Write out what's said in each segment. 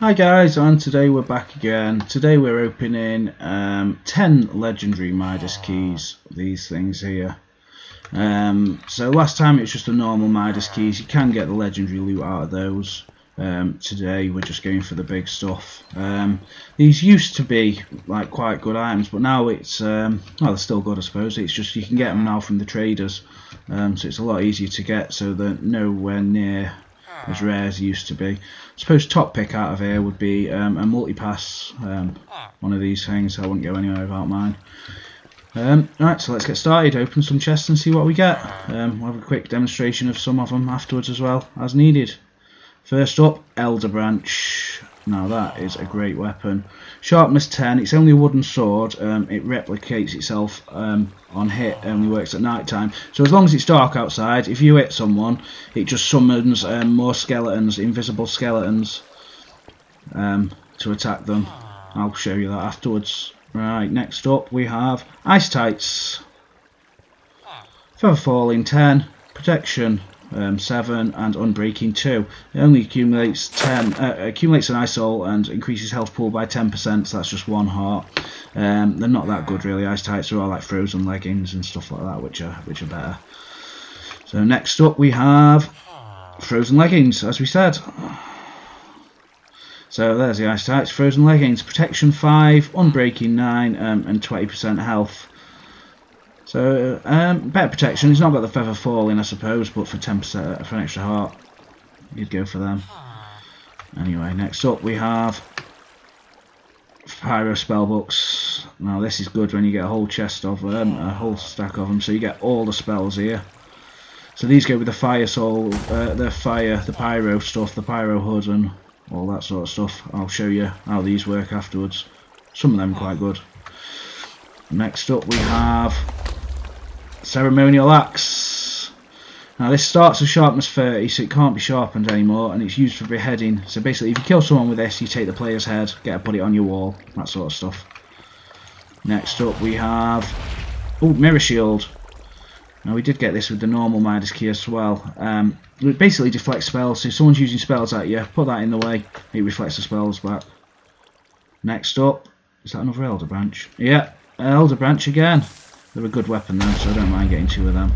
Hi guys, and today we're back again. Today we're opening um, 10 legendary Midas keys, these things here. Um, so last time it was just the normal Midas keys, you can get the legendary loot out of those. Um, today we're just going for the big stuff. Um, these used to be like quite good items, but now it's um, well they're still good I suppose. It's just you can get them now from the traders, um, so it's a lot easier to get. So they're nowhere near as rare as they used to be. I suppose top pick out of here would be um, a multi-pass, um, one of these things. I wouldn't go anywhere without mine. Um, right, so let's get started. Open some chests and see what we get. Um, we'll have a quick demonstration of some of them afterwards as well, as needed. First up, Elder Branch. Now that is a great weapon. Sharpness 10, it's only a wooden sword. Um, it replicates itself um, on hit, only works at night time. So as long as it's dark outside, if you hit someone, it just summons um, more skeletons, invisible skeletons, um, to attack them. I'll show you that afterwards. Right, next up we have Ice Tights. Feather Falling 10, Protection um, 7 and Unbreaking 2. It only accumulates 10, uh, accumulates an ice soul and increases health pool by 10%, so that's just one heart. Um, they're not that good really, ice tights are all like frozen leggings and stuff like that, which are which are better. So next up we have frozen leggings, as we said. So there's the ice tights, frozen leggings, protection 5, unbreaking 9, um, and 20% health. So, um, better protection. He's not got the feather falling, I suppose, but for 10% for an extra heart, you'd go for them. Anyway, next up we have Pyro spellbooks. Now this is good when you get a whole chest of them, a whole stack of them, so you get all the spells here. So these go with the fire soul, uh, the fire, the pyro stuff, the pyro hood, and all that sort of stuff. I'll show you how these work afterwards. Some of them quite good. Next up we have ceremonial axe. Now this starts at sharpness 30 so it can't be sharpened anymore and it's used for beheading. So basically if you kill someone with this you take the player's head, get to put it on your wall, that sort of stuff. Next up we have oh mirror shield. Now we did get this with the normal Midas key as well. Um, it basically deflects spells, so if someone's using spells at you, put that in the way, it reflects the spells back. Next up, is that another Elder Branch? Yeah, Elder Branch again. They're a good weapon though, so I don't mind getting two of them.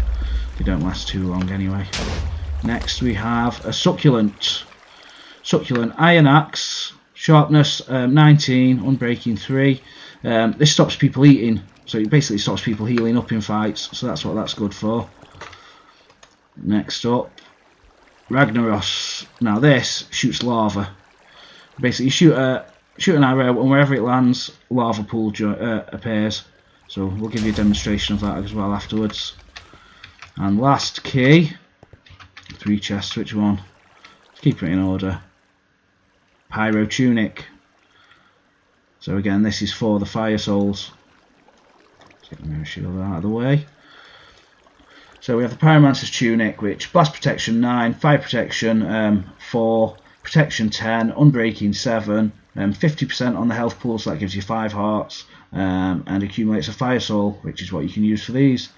They don't last too long anyway. Next we have a Succulent. Succulent Iron Axe, Sharpness um, 19, Unbreaking 3. Um, this stops people eating, so it basically stops people healing up in fights, so that's what that's good for. Next up, Ragnaros. Now this shoots lava. Basically you shoot a shoot an arrow and wherever it lands, lava pool uh, appears. So we'll give you a demonstration of that as well afterwards. And last key, three chests, which one? Let's keep it in order. Pyro Tunic. So again, this is for the Fire Souls. Let's get the mirror shield out of the way. So we have the Pyromancer's Tunic, which Blast Protection 9, Fire Protection um, 4, Protection 10, Unbreaking 7, 50% um, on the health pool, so that gives you 5 hearts, um, and accumulates a Fire Soul, which is what you can use for these.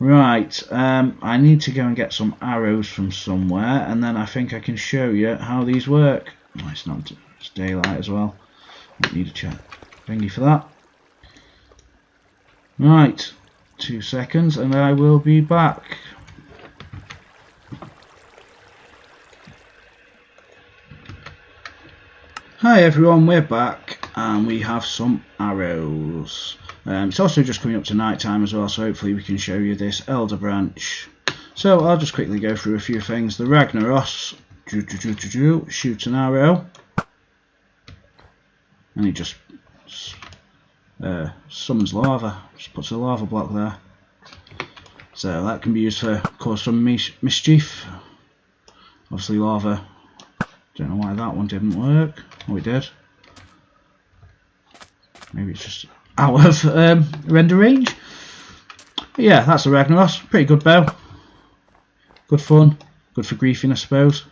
Right, um, I need to go and get some arrows from somewhere, and then I think I can show you how these work. Oh, it's not it's daylight as well. Don't need a chat thingy for that. Right, two seconds, and I will be back. Hi everyone, we're back and we have some arrows. Um, it's also just coming up to night time as well, so hopefully we can show you this Elder Branch. So I'll just quickly go through a few things. The Ragnaros shoots an arrow and he just uh, summons lava, just puts a lava block there. So that can be used to cause some mis mischief. Obviously lava, don't know why that one didn't work. Oh, it did. Maybe it's just out of um, render range. But yeah, that's a Ragnaros. Pretty good bow. Good fun. Good for griefing, I suppose.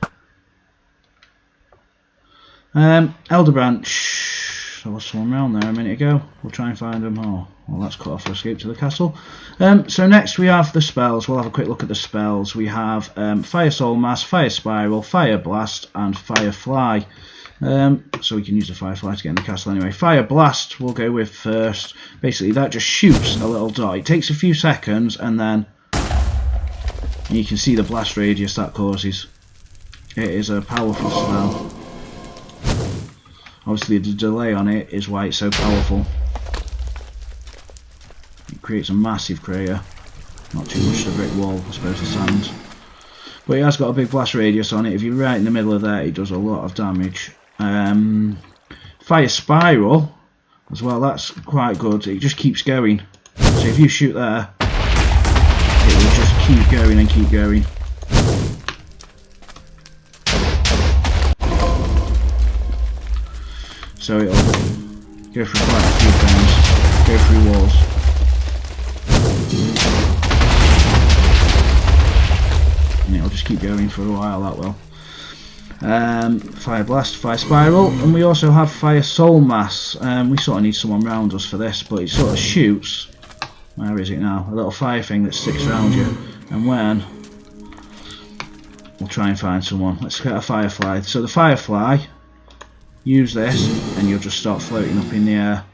Um, Elder Branch. There was someone around there a minute ago. We'll try and find them. Oh, well, that's cut off for escape to the castle. Um, so next we have the spells. We'll have a quick look at the spells. We have um, Fire Soul Mass, Fire Spiral, Fire Blast, and Fire Fly. Um, so we can use the Firefly to get in the castle anyway. Fire Blast we'll go with first. Basically that just shoots a little dot. It takes a few seconds and then you can see the blast radius that causes. It is a powerful spell. Obviously the delay on it is why it's so powerful. It creates a massive crater. Not too much of a brick wall, I suppose the sand. But it has got a big blast radius on it. If you're right in the middle of there, it does a lot of damage. Um, fire spiral as well, that's quite good. It just keeps going. So if you shoot there, it will just keep going and keep going. So it'll go through quite a few things, go through walls. And it'll just keep going for a while, that will. Um, fire Blast, Fire Spiral, and we also have Fire Soul Mass. Um, we sort of need someone around us for this, but it sort of shoots. Where is it now? A little fire thing that sticks around you. And when... We'll try and find someone. Let's get a Firefly. So the Firefly, use this, and you'll just start floating up in the air.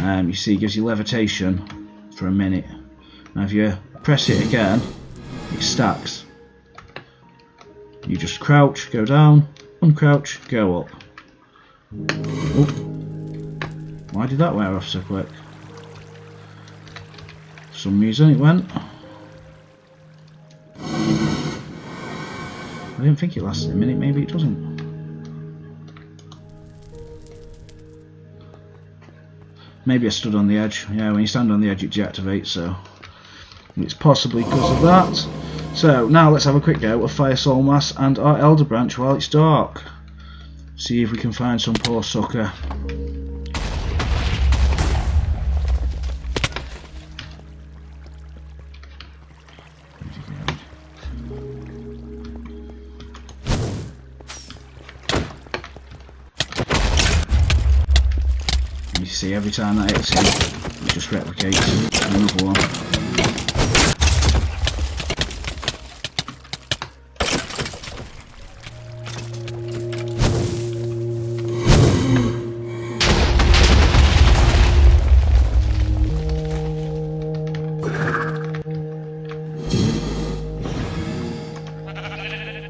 Um, you see, it gives you levitation for a minute. Now if you press it again, it stacks. You just crouch, go down, uncrouch, go up. Oh. Why did that wear off so quick? For some reason it went. I didn't think it lasted a minute, maybe it doesn't. Maybe I stood on the edge. Yeah, when you stand on the edge it deactivates, so it's possibly because of that. So now let's have a quick go of Fire Soul Mass and our Elder Branch while it's dark. See if we can find some poor sucker. You see every time that hits him, it just replicates another one.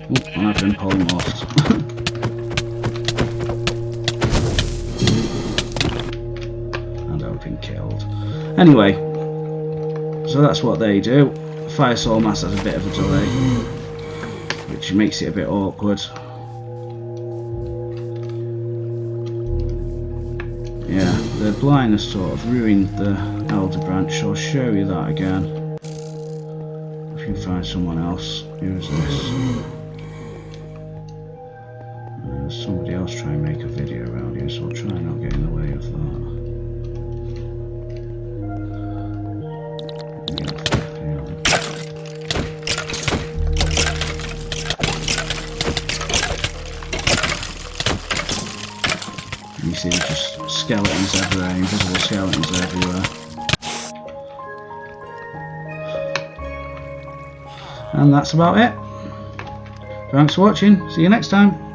And I've been almost. and I've been killed. Anyway, so that's what they do. Fire Soul Mass has a bit of a delay, which makes it a bit awkward. Yeah, the blindness sort of ruined the Elder Branch, so I'll show you that again. If you find someone else, use this somebody else try and make a video around here, so I'll try and not get in the way of that. You see just skeletons everywhere, invisible skeletons everywhere. And that's about it. Thanks for watching. See you next time.